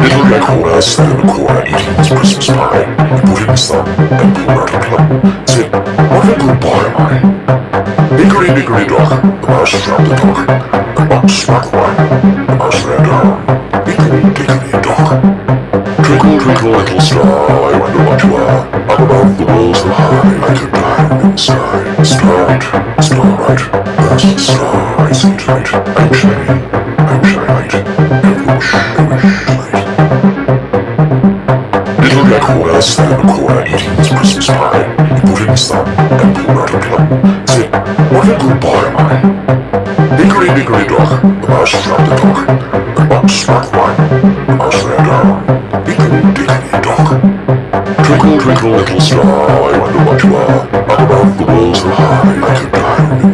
Little Horner sat in the corner eating his Christmas pie. He put in his thumb and pulled out a plum. Said, what a good boy am I. Hickory dickory dock, the mouse dropped the dog. The box struck one, the mouse ran down. Hickory dickory dock. Twinkle, twinkle, little star, I wonder what you are. Up above the world so high, like a diamond in the sky. Starlight, starlight, there's a star I see tonight. I'm shining, I'm shining, Horner sat in the corner eating his Christmas pie. He put in his thumb and pulled out a plum. Said, what a good boy am I. Hickory dickory dock, the mouse dropped the dog. The box struck one, the mouse ran down. Hickory dickory dock. Twinkle, twinkle, little star, I wonder what you are. Up above the world so high, like a diamond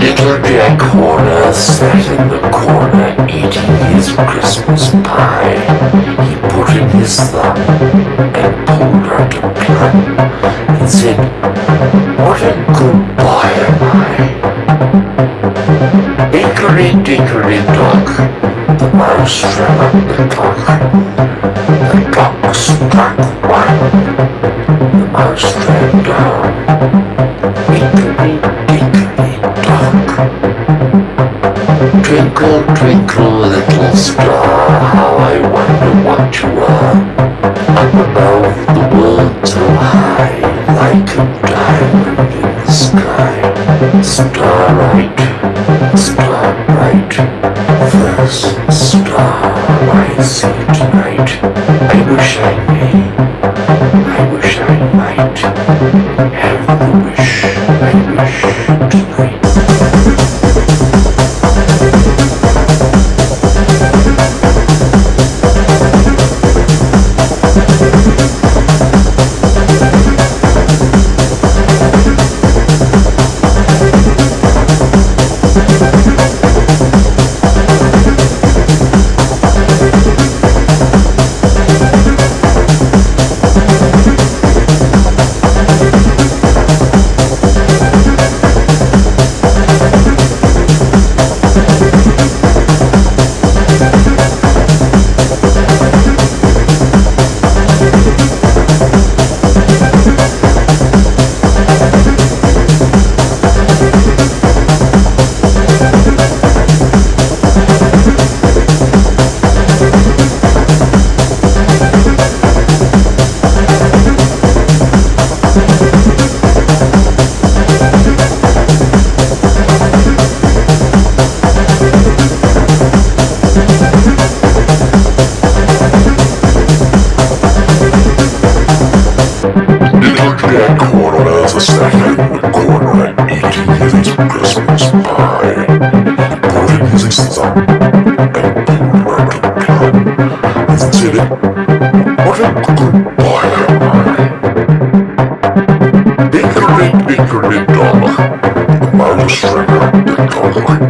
Little Jack Horner sat in the corner eating his Christmas pie. He put in his thumb and pulled out a plum and said, What a good boy am I. Dickory dock, the mouse ran up the clock. Twinkle, twinkle, little star, how I wonder what you are. Up above the world so high, like a diamond in the sky. Starlight, starlight, first star I see tonight. I wish I may, I wish I might have the wish I wish tonight. Horner sat in the corner eating his Christmas pie. And pulled out a plum and said, What a good boy am I. Hickory dickory dock, the clock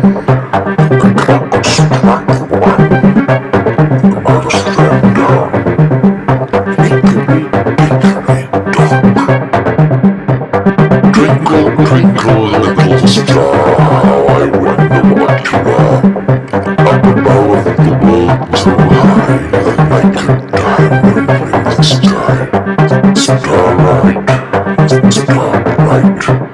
dock. Twinkle, twinkle, little star, I wonder what you are. Up above the world so high, the night could diamond in the sky. Starlight, starlight,